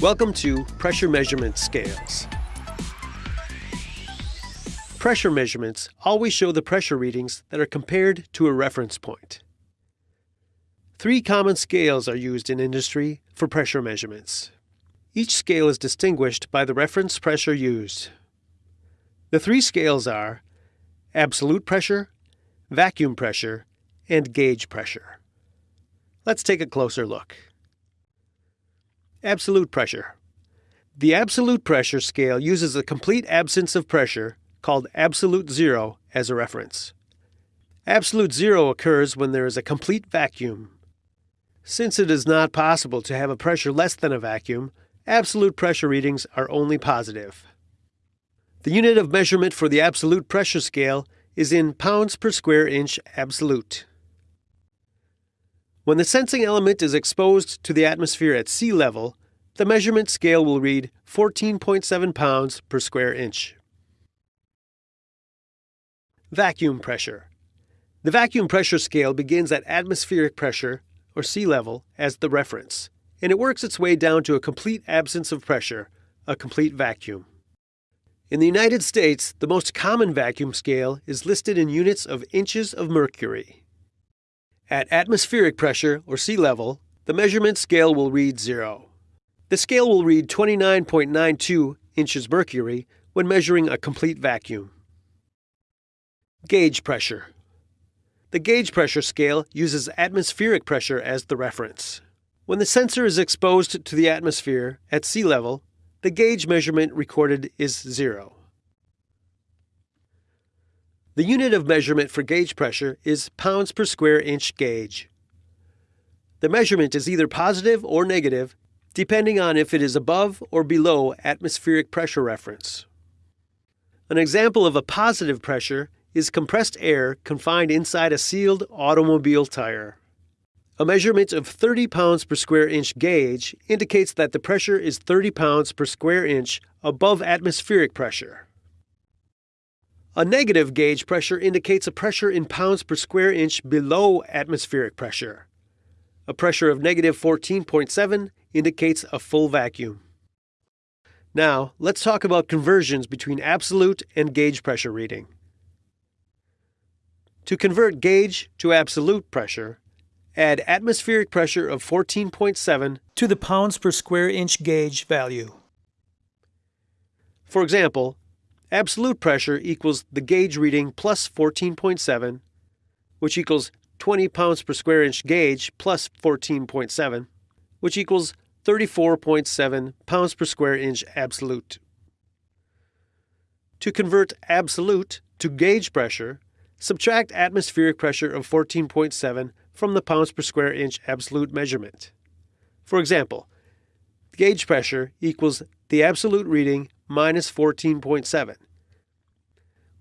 Welcome to Pressure Measurement Scales. Pressure measurements always show the pressure readings that are compared to a reference point. Three common scales are used in industry for pressure measurements. Each scale is distinguished by the reference pressure used. The three scales are absolute pressure, vacuum pressure, and gauge pressure. Let's take a closer look. Absolute pressure. The absolute pressure scale uses a complete absence of pressure, called absolute zero, as a reference. Absolute zero occurs when there is a complete vacuum. Since it is not possible to have a pressure less than a vacuum, absolute pressure readings are only positive. The unit of measurement for the absolute pressure scale is in pounds per square inch absolute. When the sensing element is exposed to the atmosphere at sea level, the measurement scale will read 14.7 pounds per square inch. Vacuum pressure. The vacuum pressure scale begins at atmospheric pressure, or sea level, as the reference, and it works its way down to a complete absence of pressure, a complete vacuum. In the United States, the most common vacuum scale is listed in units of inches of mercury. At atmospheric pressure, or sea level, the measurement scale will read 0. The scale will read 29.92 inches mercury when measuring a complete vacuum. Gauge pressure. The gauge pressure scale uses atmospheric pressure as the reference. When the sensor is exposed to the atmosphere at sea level, the gauge measurement recorded is 0. The unit of measurement for gauge pressure is pounds per square inch gauge. The measurement is either positive or negative, depending on if it is above or below atmospheric pressure reference. An example of a positive pressure is compressed air confined inside a sealed automobile tire. A measurement of 30 pounds per square inch gauge indicates that the pressure is 30 pounds per square inch above atmospheric pressure. A negative gauge pressure indicates a pressure in pounds per square inch below atmospheric pressure. A pressure of negative 14.7 indicates a full vacuum. Now, let's talk about conversions between absolute and gauge pressure reading. To convert gauge to absolute pressure, add atmospheric pressure of 14.7 to the pounds per square inch gauge value. For example, absolute pressure equals the gauge reading plus 14.7, which equals 20 pounds per square inch gauge plus 14.7, which equals 34.7 pounds per square inch absolute. To convert absolute to gauge pressure, subtract atmospheric pressure of 14.7 from the pounds per square inch absolute measurement. For example, gauge pressure equals the absolute reading minus 14.7,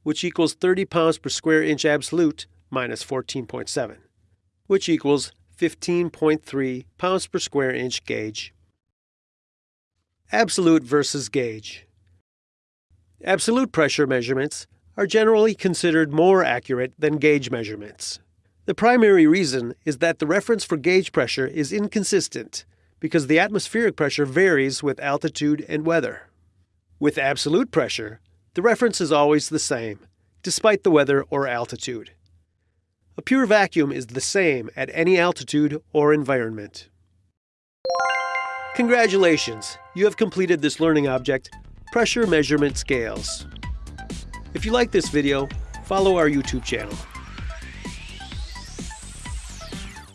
which equals 30 pounds per square inch absolute minus 14.7, which equals 15.3 pounds per square inch gauge. Absolute versus gauge. Absolute pressure measurements are generally considered more accurate than gauge measurements. The primary reason is that the reference for gauge pressure is inconsistent because the atmospheric pressure varies with altitude and weather. With absolute pressure, the reference is always the same, despite the weather or altitude. A pure vacuum is the same at any altitude or environment. Congratulations! You have completed this learning object, Pressure Measurement Scales. If you like this video, follow our YouTube channel.